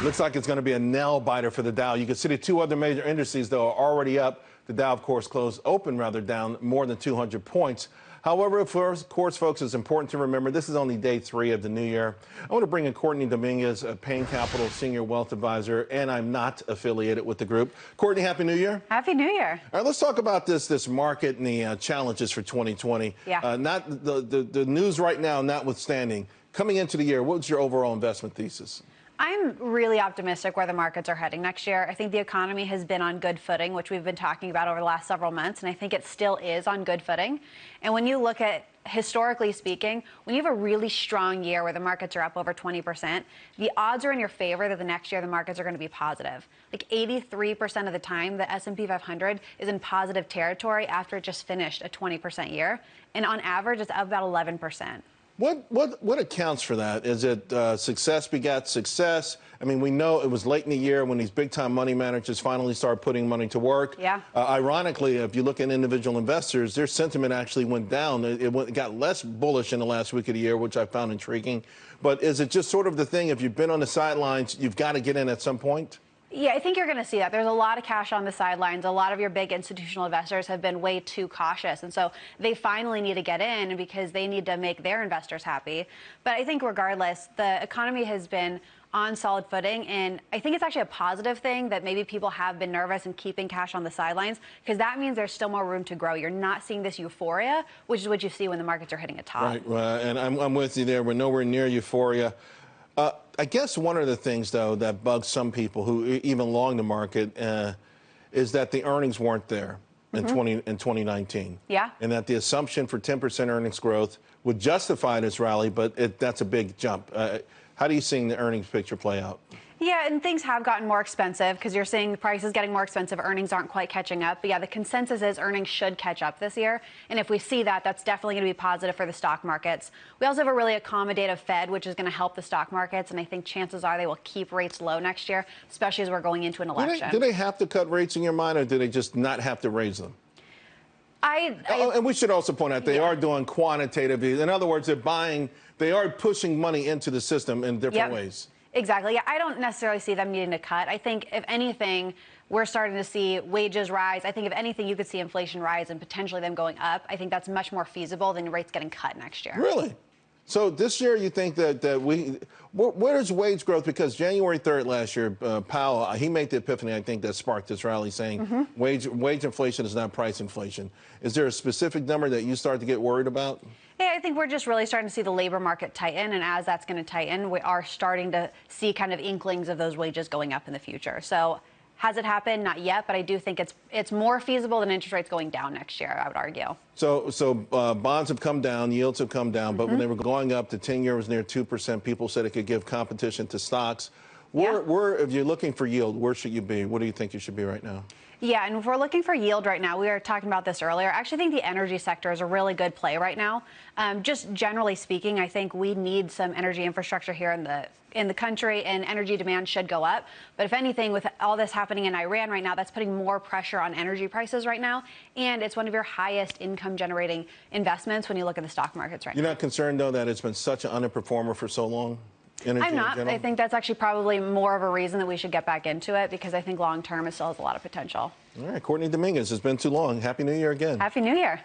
Looks like it's going to be a nail biter for the Dow. You can see the two other major indices, though, are already up. The Dow, of course, closed open rather down more than 200 points. However, of course, folks, it's important to remember this is only day three of the new year. I want to bring in Courtney Dominguez, a Payne Capital Senior Wealth Advisor, and I'm not affiliated with the group. Courtney, Happy New Year. Happy New Year. All right, let's talk about this this market and the uh, challenges for 2020. Yeah. Uh, not the, the, the news right now, notwithstanding. Coming into the year, what's your overall investment thesis? I'm really optimistic where the markets are heading next year. I think the economy has been on good footing, which we've been talking about over the last several months, and I think it still is on good footing. And when you look at historically speaking, when you have a really strong year where the markets are up over 20%, the odds are in your favor that the next year the markets are going to be positive. Like 83% of the time, the S&P 500 is in positive territory after it just finished a 20% year, and on average, it's up about 11%. What what what accounts for that? Is it uh, success begat success? I mean, we know it was late in the year when these big time money managers finally started putting money to work. Yeah. Uh, ironically, if you look at individual investors, their sentiment actually went down. It, it, went, it got less bullish in the last week of the year, which I found intriguing. But is it just sort of the thing? If you've been on the sidelines, you've got to get in at some point. Yeah, I think you're going to see that. There's a lot of cash on the sidelines. A lot of your big institutional investors have been way too cautious. And so they finally need to get in because they need to make their investors happy. But I think regardless, the economy has been on solid footing. And I think it's actually a positive thing that maybe people have been nervous and keeping cash on the sidelines because that means there's still more room to grow. You're not seeing this euphoria, which is what you see when the markets are hitting a top. Right. Uh, and I'm, I'm with you there. We're nowhere near euphoria. Uh, I guess one of the things, though, that bugs some people who even long the market uh, is that the earnings weren't there in, mm-hmm. 20, in 2019. Yeah. And that the assumption for 10% earnings growth would justify this rally, but it, that's a big jump. Uh, how do you see the earnings picture play out? Yeah, and things have gotten more expensive because you're seeing the prices getting more expensive. Earnings aren't quite catching up. But yeah, the consensus is earnings should catch up this year. And if we see that, that's definitely going to be positive for the stock markets. We also have a really accommodative Fed, which is going to help the stock markets. And I think chances are they will keep rates low next year, especially as we're going into an election. Do they, do they have to cut rates in your mind, or do they just not have to raise them? I, I, oh, and we should also point out they yeah. are doing quantitative. In other words, they're buying, they are pushing money into the system in different yep. ways. Exactly. Yeah, I don't necessarily see them needing to cut. I think, if anything, we're starting to see wages rise. I think, if anything, you could see inflation rise and potentially them going up. I think that's much more feasible than rates getting cut next year. Really? So this year, you think that, that we, where's wage growth? Because January 3rd last year, uh, Powell, uh, he made the epiphany, I think, that sparked this rally saying mm -hmm. wage, wage inflation is not price inflation. Is there a specific number that you start to get worried about? Yeah, I think we're just really starting to see the labor market tighten. And as that's going to tighten, we are starting to see kind of inklings of those wages going up in the future. So has it happened? Not yet, but I do think it's it's more feasible than interest rates going down next year. I would argue. So so uh, bonds have come down, yields have come down, mm -hmm. but when mm-hmm. they were going up, the ten year was near two percent. People said it could give competition to stocks. Where, yeah. where, if you're looking for yield, where should you be? What do you think you should be right now? Yeah, and if we're looking for yield right now, we were talking about this earlier. I actually think the energy sector is a really good play right now. Um, just generally speaking, I think we need some energy infrastructure here in the in the country, and energy demand should go up. But if anything, with all this happening in Iran right now, that's putting more pressure on energy prices right now, and it's one of your highest income generating investments when you look at the stock markets right You're now. You're not concerned though that it's been such an underperformer for so long? Energy I'm not. I think that's actually probably more of a reason that we should get back into it because I think long term it still has a lot of potential. All right, Courtney Dominguez, it's been too long. Happy New Year again. Happy New Year.